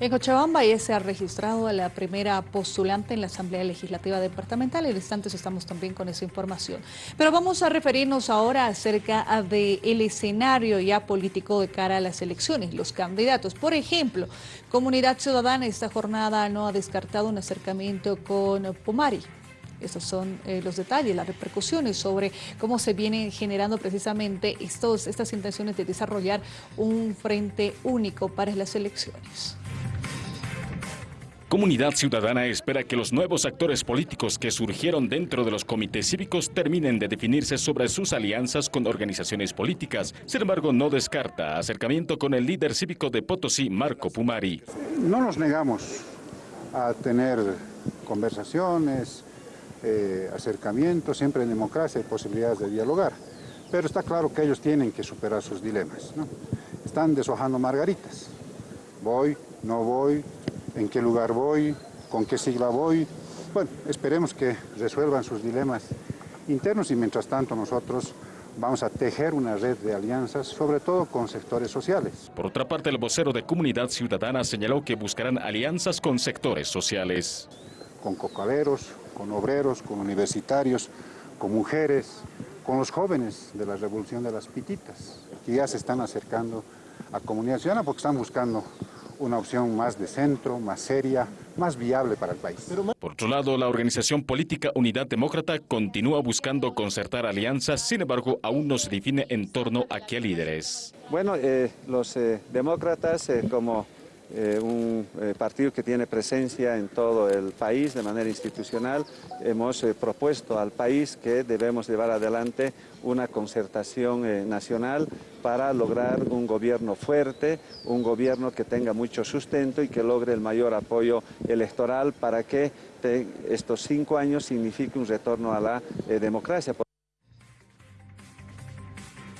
En Cochabamba ya se ha registrado a la primera postulante en la Asamblea Legislativa Departamental. En instantes estamos también con esa información. Pero vamos a referirnos ahora acerca del escenario ya político de cara a las elecciones, los candidatos. Por ejemplo, Comunidad Ciudadana esta jornada no ha descartado un acercamiento con Pumari. Estos son eh, los detalles, las repercusiones sobre cómo se vienen generando precisamente estos, estas intenciones de desarrollar un frente único para las elecciones. Comunidad Ciudadana espera que los nuevos actores políticos que surgieron dentro de los comités cívicos terminen de definirse sobre sus alianzas con organizaciones políticas. Sin embargo, no descarta acercamiento con el líder cívico de Potosí, Marco Pumari. No nos negamos a tener conversaciones, eh, acercamientos, siempre en democracia hay posibilidades de dialogar. Pero está claro que ellos tienen que superar sus dilemas. Están deshojando margaritas. Voy, no voy, en qué lugar voy, con qué sigla voy. Bueno, esperemos que resuelvan sus dilemas internos y mientras tanto nosotros vamos a tejer una red de alianzas, sobre todo con sectores sociales. Por otra parte, el vocero de Comunidad Ciudadana señaló que buscarán alianzas con sectores sociales. Con cocaleros, con obreros, con universitarios, con mujeres, con los jóvenes de la Revolución de las Pititas, que ya se están acercando a Comunidad Ciudadana porque están buscando una opción más de centro, más seria, más viable para el país. Por otro lado, la organización política Unidad Demócrata continúa buscando concertar alianzas, sin embargo, aún no se define en torno a qué líderes. Bueno, eh, los eh, demócratas, eh, como eh, un eh, partido que tiene presencia en todo el país de manera institucional. Hemos eh, propuesto al país que debemos llevar adelante una concertación nacional para lograr un gobierno fuerte, un gobierno que tenga mucho sustento y que logre el mayor apoyo electoral para que estos cinco años signifique un retorno a la democracia.